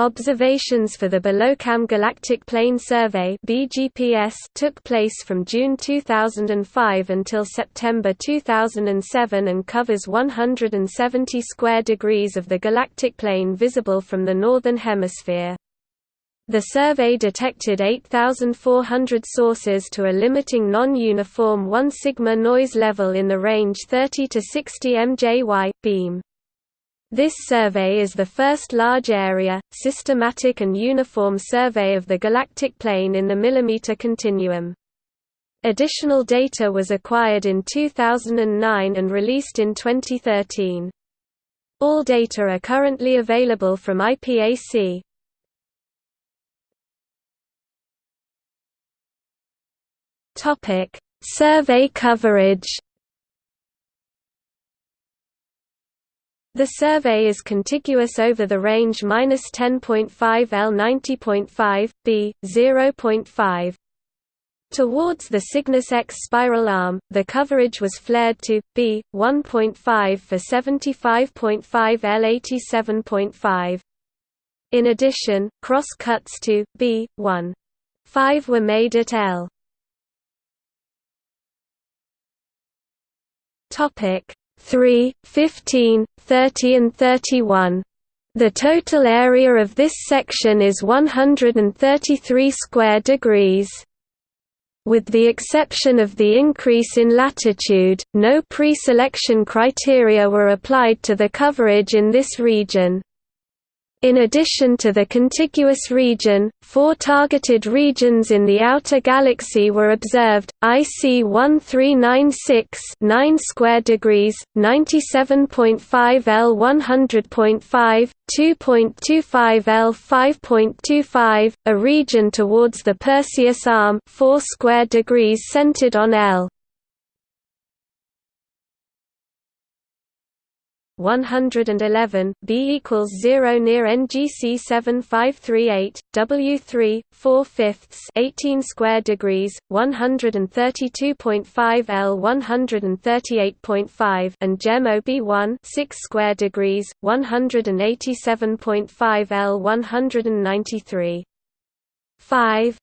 Observations for the Bolocam Galactic Plane Survey (BGPS) took place from June 2005 until September 2007 and covers 170 square degrees of the galactic plane visible from the northern hemisphere. The survey detected 8,400 sources to a limiting non-uniform 1 sigma noise level in the range 30 to 60 mJy beam. This survey is the first large-area, systematic and uniform survey of the galactic plane in the millimeter continuum. Additional data was acquired in 2009 and released in 2013. All data are currently available from IPAC. Survey coverage The survey is contiguous over the range -10.5 L 90.5, b, 0.5. Towards the Cygnus X spiral arm, the coverage was flared to b 1.5 for 75.5 L 87.5. In addition, cross cuts to b 1. 5 were made at L. Topic 3, 15, 30 and 31. The total area of this section is 133 square degrees. With the exception of the increase in latitude, no pre-selection criteria were applied to the coverage in this region. In addition to the contiguous region, four targeted regions in the outer galaxy were observed: IC 1396 9 square degrees, 97.5 L 100.5, 2.25 L 5.25, a region towards the Perseus arm, 4 square degrees centered on L 111 B equals 0 near NGC 7538 W3 4 fifths 18 square degrees 132.5 L 138.5 and GEM OB1 6 square degrees 187.5 L 193 5